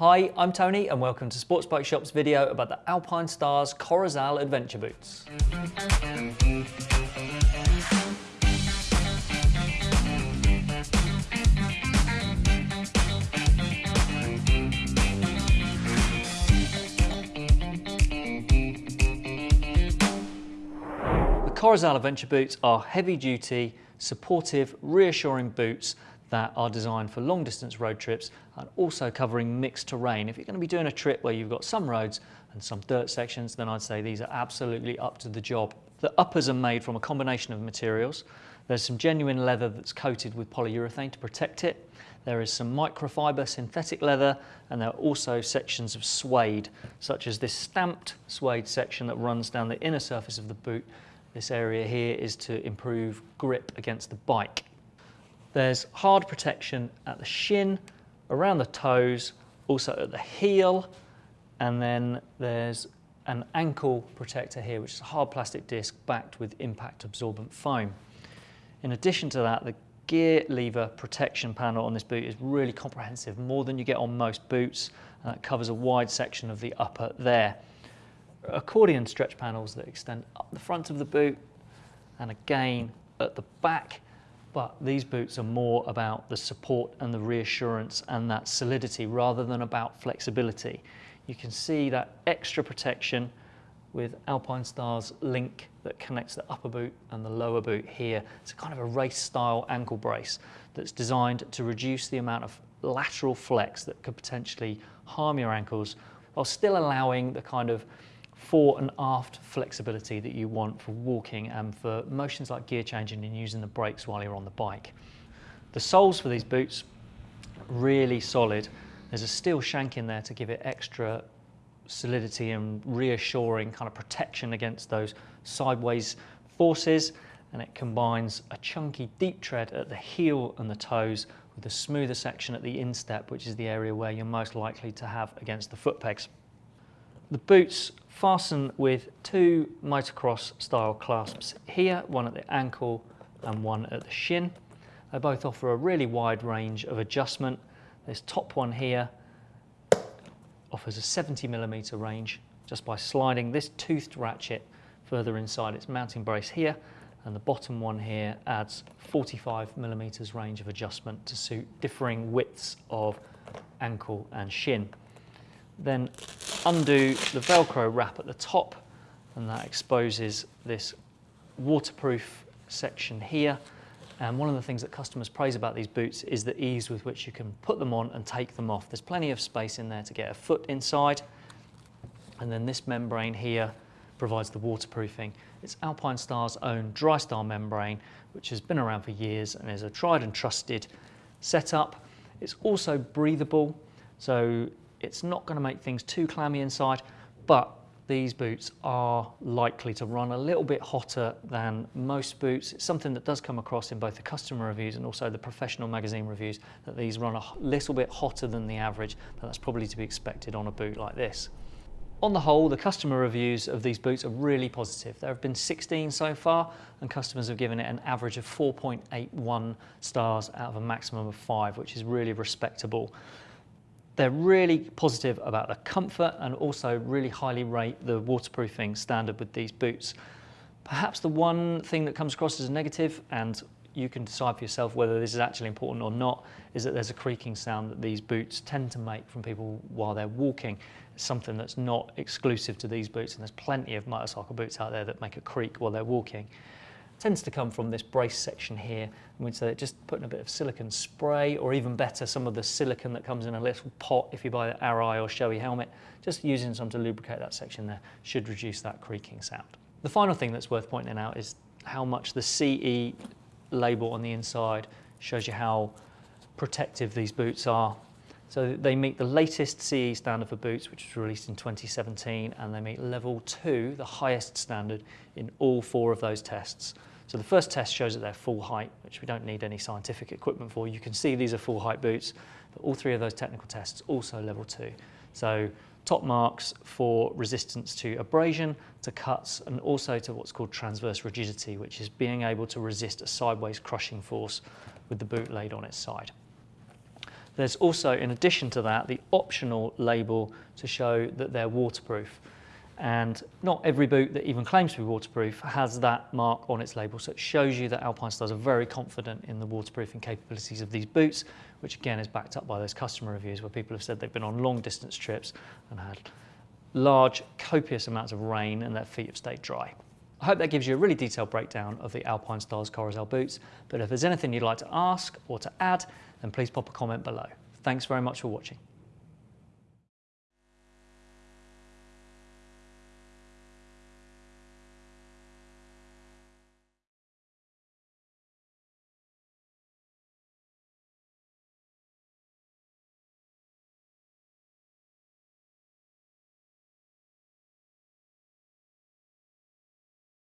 Hi, I'm Tony and welcome to Sports Bike Shop's video about the Alpinestars Corozal Adventure Boots. The Corozal Adventure Boots are heavy duty, supportive, reassuring boots that are designed for long distance road trips and also covering mixed terrain. If you're going to be doing a trip where you've got some roads and some dirt sections, then I'd say these are absolutely up to the job. The uppers are made from a combination of materials. There's some genuine leather that's coated with polyurethane to protect it. There is some microfiber synthetic leather and there are also sections of suede, such as this stamped suede section that runs down the inner surface of the boot. This area here is to improve grip against the bike. There's hard protection at the shin, around the toes, also at the heel, and then there's an ankle protector here, which is a hard plastic disc backed with impact absorbent foam. In addition to that, the gear lever protection panel on this boot is really comprehensive, more than you get on most boots. Uh, it covers a wide section of the upper there. Accordion stretch panels that extend up the front of the boot and again at the back but these boots are more about the support and the reassurance and that solidity rather than about flexibility. You can see that extra protection with Alpinestars link that connects the upper boot and the lower boot here. It's a kind of a race style ankle brace that's designed to reduce the amount of lateral flex that could potentially harm your ankles while still allowing the kind of fore and aft flexibility that you want for walking and for motions like gear changing and using the brakes while you're on the bike. The soles for these boots, really solid. There's a steel shank in there to give it extra solidity and reassuring kind of protection against those sideways forces and it combines a chunky deep tread at the heel and the toes with a smoother section at the instep which is the area where you're most likely to have against the foot pegs. The boots fasten with two motocross style clasps here, one at the ankle and one at the shin. They both offer a really wide range of adjustment. This top one here offers a 70 millimeter range just by sliding this toothed ratchet further inside its mounting brace here and the bottom one here adds 45 millimeters range of adjustment to suit differing widths of ankle and shin. Then undo the Velcro wrap at the top and that exposes this waterproof section here. And one of the things that customers praise about these boots is the ease with which you can put them on and take them off. There's plenty of space in there to get a foot inside. And then this membrane here provides the waterproofing. It's Alpinestars' own dry DryStar membrane, which has been around for years and is a tried and trusted setup. It's also breathable, so it's not going to make things too clammy inside, but these boots are likely to run a little bit hotter than most boots. It's something that does come across in both the customer reviews and also the professional magazine reviews that these run a little bit hotter than the average, but that's probably to be expected on a boot like this. On the whole, the customer reviews of these boots are really positive. There have been 16 so far, and customers have given it an average of 4.81 stars out of a maximum of five, which is really respectable. They're really positive about the comfort and also really highly rate the waterproofing standard with these boots. Perhaps the one thing that comes across as a negative, and you can decide for yourself whether this is actually important or not, is that there's a creaking sound that these boots tend to make from people while they're walking. It's something that's not exclusive to these boots, and there's plenty of motorcycle boots out there that make a creak while they're walking tends to come from this brace section here. And we'd say just putting a bit of silicone spray or even better, some of the silicone that comes in a little pot if you buy the Arai or Shoei helmet, just using some to lubricate that section there should reduce that creaking sound. The final thing that's worth pointing out is how much the CE label on the inside shows you how protective these boots are. So they meet the latest CE standard for boots, which was released in 2017, and they meet level two, the highest standard in all four of those tests. So the first test shows that they're full height, which we don't need any scientific equipment for. You can see these are full height boots, but all three of those technical tests also level two. So top marks for resistance to abrasion, to cuts, and also to what's called transverse rigidity, which is being able to resist a sideways crushing force with the boot laid on its side. There's also, in addition to that, the optional label to show that they're waterproof. And not every boot that even claims to be waterproof has that mark on its label. So it shows you that Alpinestars are very confident in the waterproofing capabilities of these boots, which again is backed up by those customer reviews where people have said they've been on long distance trips and had large, copious amounts of rain and their feet have stayed dry. I hope that gives you a really detailed breakdown of the Alpinestars Corozal boots, but if there's anything you'd like to ask or to add, then please pop a comment below. Thanks very much for watching.